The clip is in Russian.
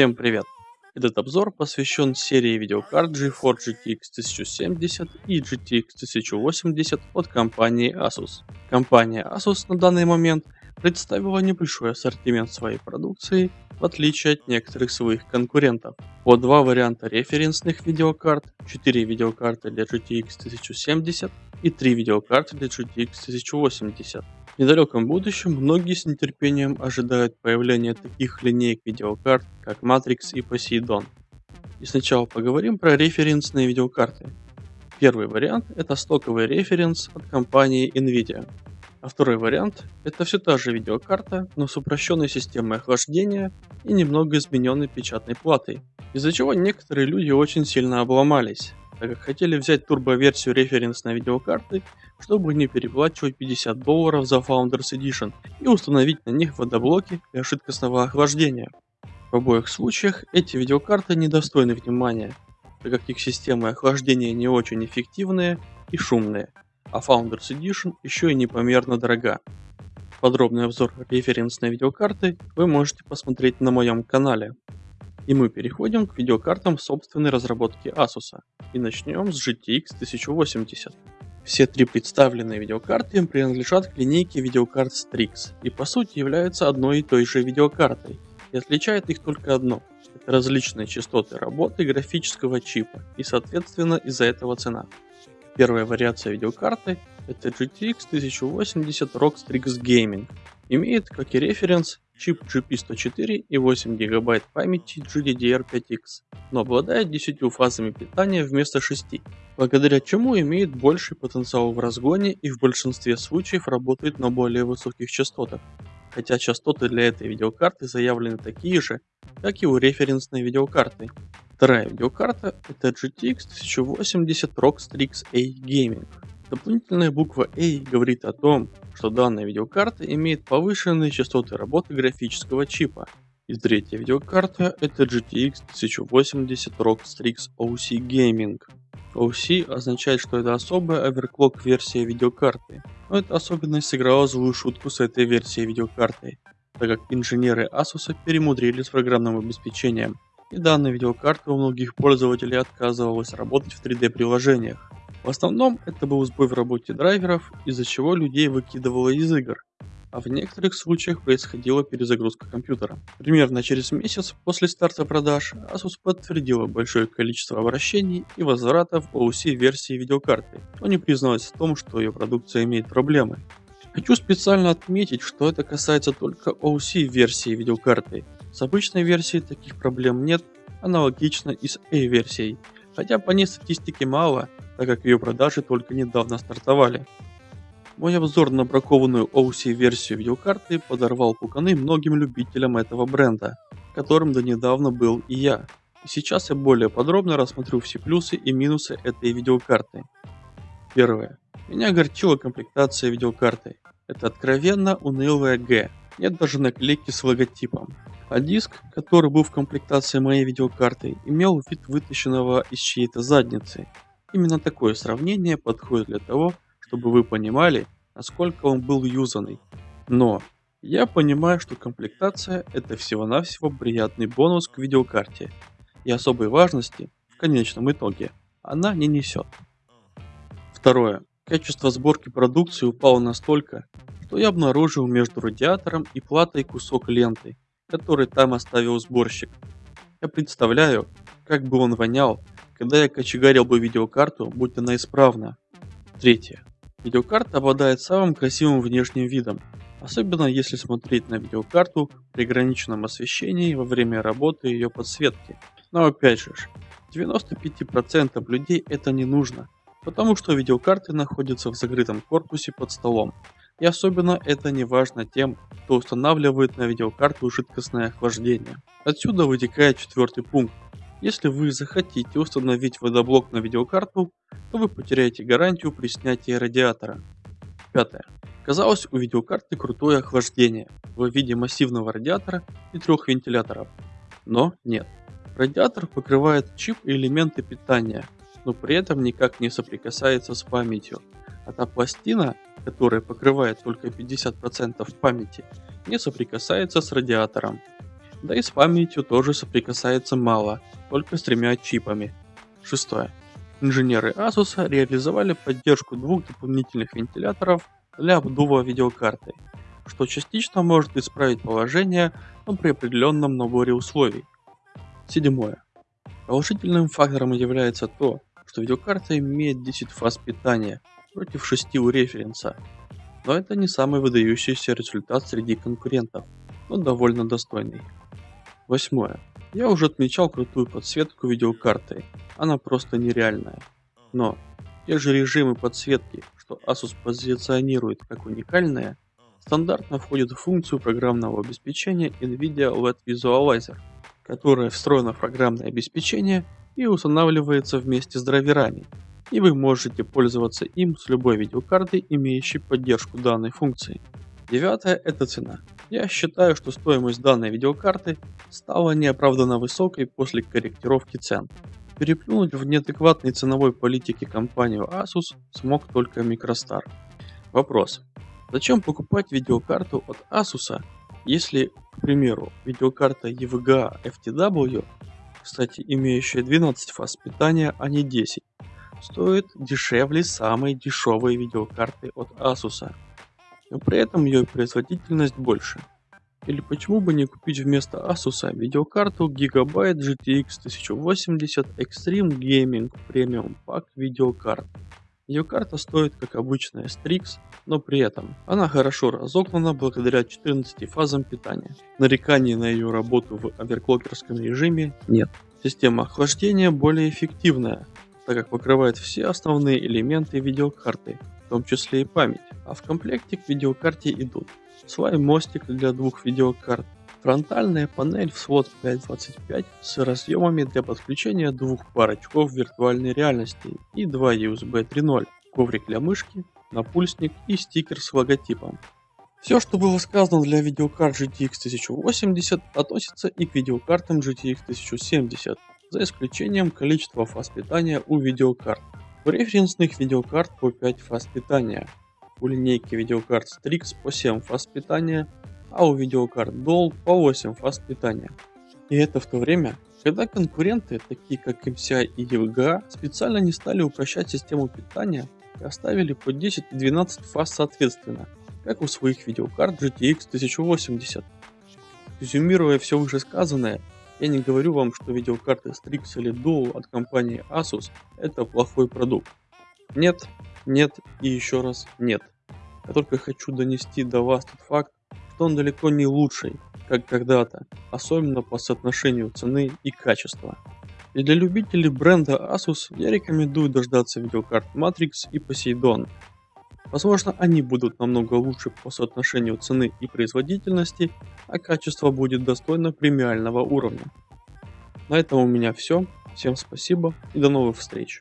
Всем привет! Этот обзор посвящен серии видеокарт GeForce GTX 1070 и GTX 1080 от компании Asus. Компания Asus на данный момент представила небольшой ассортимент своей продукции, в отличие от некоторых своих конкурентов. По два варианта референсных видеокарт, 4 видеокарты для GTX 1070 и 3 видеокарты для GTX 1080. Недалеком будущем многие с нетерпением ожидают появления таких линеек видеокарт, как Matrix и Poseidon. И сначала поговорим про референсные видеокарты. Первый вариант это стоковый референс от компании Nvidia. А второй вариант это все та же видеокарта, но с упрощенной системой охлаждения и немного измененной печатной платой. Из-за чего некоторые люди очень сильно обломались, так как хотели взять турбо-версию референсной видеокарты, чтобы не переплачивать 50 долларов за Founders Edition и установить на них водоблоки для жидкостного охлаждения. В обоих случаях эти видеокарты недостойны внимания, так как их системы охлаждения не очень эффективные и шумные, а Founders Edition еще и непомерно дорога. Подробный обзор референсной видеокарты вы можете посмотреть на моем канале. И мы переходим к видеокартам собственной разработки Asus. И начнем с GTX 1080. Все три представленные видеокарты принадлежат к линейке видеокарт Strix и по сути являются одной и той же видеокартой. И отличает их только одно. Это различные частоты работы графического чипа и соответственно из-за этого цена. Первая вариация видеокарты это GTX 1080 ROG Strix Gaming. Имеет как и референс чип GP104 и 8 ГБ памяти GDDR5X, но обладает 10 фазами питания вместо 6, благодаря чему имеет больший потенциал в разгоне и в большинстве случаев работает на более высоких частотах, хотя частоты для этой видеокарты заявлены такие же, как и у референсной видеокарты. Вторая видеокарта это GTX 1080 ROG Strix A Gaming. Дополнительная буква A говорит о том, что данная видеокарта имеет повышенные частоты работы графического чипа. И третья видеокарта это GTX 1080 ROG Strix OC Gaming. OC означает, что это особая оверклок версия видеокарты, но эта особенность сыграла злую шутку с этой версией видеокарты, так как инженеры Asus перемудрили с программным обеспечением, и данная видеокарта у многих пользователей отказывалась работать в 3D приложениях. В основном это был сбой в работе драйверов, из-за чего людей выкидывало из игр, а в некоторых случаях происходила перезагрузка компьютера. Примерно через месяц после старта продаж Asus подтвердила большое количество обращений и возвратов OC версии видеокарты, но не призналась в том, что ее продукция имеет проблемы. Хочу специально отметить, что это касается только OC версии видеокарты. С обычной версией таких проблем нет, аналогично и с A версией, хотя по ней статистики мало, так как ее продажи только недавно стартовали. Мой обзор на бракованную OC версию видеокарты подорвал пуканы многим любителям этого бренда, которым до недавно был и я. И сейчас я более подробно рассмотрю все плюсы и минусы этой видеокарты. Первое. Меня огорчила комплектация видеокарты. Это откровенно унылая Г. Нет даже наклейки с логотипом. А диск, который был в комплектации моей видеокарты, имел вид вытащенного из чьей-то задницы. Именно такое сравнение подходит для того, чтобы вы понимали, насколько он был юзанный. Но я понимаю, что комплектация это всего-навсего приятный бонус к видеокарте и особой важности в конечном итоге она не несет. Второе. Качество сборки продукции упало настолько, что я обнаружил между радиатором и платой кусок ленты, который там оставил сборщик. Я представляю, как бы он вонял, когда я кочегарил бы видеокарту, будь она исправна. Третье. Видеокарта обладает самым красивым внешним видом, особенно если смотреть на видеокарту при ограниченном освещении во время работы ее подсветки. Но опять же, 95% людей это не нужно, потому что видеокарты находятся в закрытом корпусе под столом. И особенно это не важно тем, кто устанавливает на видеокарту жидкостное охлаждение. Отсюда вытекает четвертый пункт, если вы захотите установить водоблок на видеокарту, то вы потеряете гарантию при снятии радиатора. Пятое. Казалось у видеокарты крутое охлаждение в виде массивного радиатора и трех вентиляторов. Но нет. Радиатор покрывает чип и элементы питания, но при этом никак не соприкасается с памятью. А та пластина, которая покрывает только 50% памяти, не соприкасается с радиатором. Да и с памятью тоже соприкасается мало, только с тремя чипами. Шестое. Инженеры Asus реализовали поддержку двух дополнительных вентиляторов для обдува видеокарты, что частично может исправить положение, но при определенном наборе условий. Седьмое. Положительным фактором является то, что видеокарта имеет 10 фаз питания против 6 у референса, но это не самый выдающийся результат среди конкурентов, но довольно достойный. Восьмое. Я уже отмечал крутую подсветку видеокарты, она просто нереальная. Но те же режимы подсветки, что Asus позиционирует как уникальные, стандартно входят в функцию программного обеспечения NVIDIA LED Visualizer, которая встроена в программное обеспечение и устанавливается вместе с драйверами, и вы можете пользоваться им с любой видеокартой, имеющей поддержку данной функции. Девятое – это цена. Я считаю, что стоимость данной видеокарты стала неоправданно высокой после корректировки цен. Переплюнуть в неадекватной ценовой политике компанию Asus смог только Microstar. Вопрос. Зачем покупать видеокарту от Asus, если, к примеру, видеокарта EVGA FTW, кстати имеющая 12 фаз питания, а не 10, стоит дешевле самой дешевой видеокарты от Asus? Но при этом ее производительность больше. Или почему бы не купить вместо Asus видеокарту Gigabyte GTX 1080 Extreme Gaming Premium Pack видеокарт. Видеокарта стоит как обычная Strix, но при этом она хорошо разогнана благодаря 14 фазам питания. Нареканий на ее работу в оверклокерском режиме нет. Система охлаждения более эффективная, так как покрывает все основные элементы видеокарты, том числе и память. А в комплекте к видеокарте идут свай мостик для двух видеокарт, фронтальная панель в слот 5.25 с разъемами для подключения двух пар очков виртуальной реальности и два USB 3.0, коврик для мышки, напульсник и стикер с логотипом. Все, что было сказано для видеокарт GTX 1080 относится и к видеокартам GTX 1070, за исключением количества фаз питания у видеокарт. У референсных видеокарт по 5 фаз питания, у линейки видеокарт Strix по 7 фаз питания, а у видеокарт Dell по 8 фаз питания. И это в то время, когда конкуренты, такие как MCI и EVGA, специально не стали упрощать систему питания и оставили по 10 и 12 фаз соответственно, как у своих видеокарт GTX 1080. Резюмируя все вышесказанное, я не говорю вам, что видеокарты Strix или Dual от компании Asus это плохой продукт. Нет, нет и еще раз нет. Я только хочу донести до вас тот факт, что он далеко не лучший, как когда-то, особенно по соотношению цены и качества. И для любителей бренда Asus я рекомендую дождаться видеокарт Matrix и Poseidon. Возможно они будут намного лучше по соотношению цены и производительности, а качество будет достойно премиального уровня. На этом у меня все. Всем спасибо и до новых встреч.